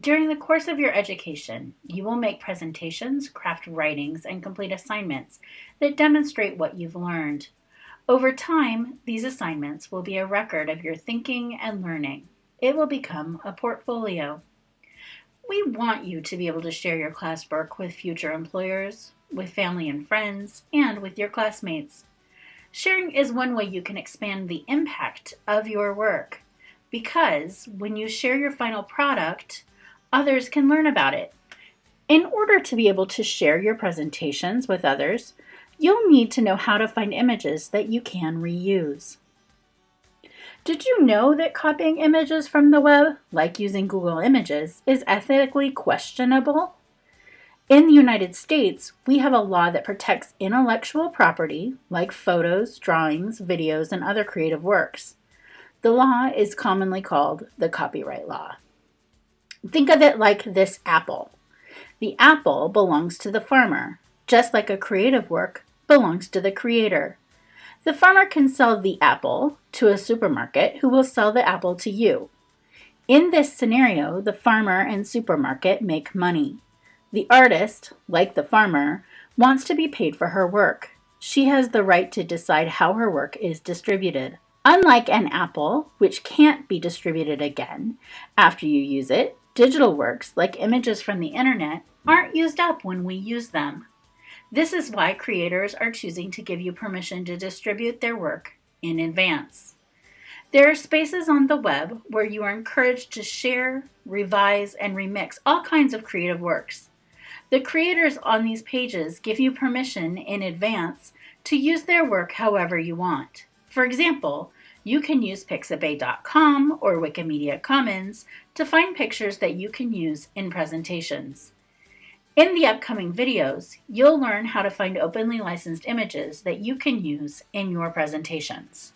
During the course of your education, you will make presentations, craft writings, and complete assignments that demonstrate what you've learned. Over time, these assignments will be a record of your thinking and learning. It will become a portfolio. We want you to be able to share your classwork with future employers, with family and friends, and with your classmates. Sharing is one way you can expand the impact of your work because when you share your final product, others can learn about it. In order to be able to share your presentations with others, you'll need to know how to find images that you can reuse. Did you know that copying images from the web, like using Google Images, is ethically questionable? In the United States, we have a law that protects intellectual property, like photos, drawings, videos, and other creative works. The law is commonly called the copyright law. Think of it like this apple. The apple belongs to the farmer, just like a creative work belongs to the creator. The farmer can sell the apple to a supermarket who will sell the apple to you. In this scenario, the farmer and supermarket make money. The artist, like the farmer, wants to be paid for her work. She has the right to decide how her work is distributed. Unlike an apple, which can't be distributed again after you use it, Digital works, like images from the internet, aren't used up when we use them. This is why creators are choosing to give you permission to distribute their work in advance. There are spaces on the web where you are encouraged to share, revise, and remix all kinds of creative works. The creators on these pages give you permission in advance to use their work however you want. For example, you can use Pixabay.com or Wikimedia Commons to find pictures that you can use in presentations. In the upcoming videos, you'll learn how to find openly licensed images that you can use in your presentations.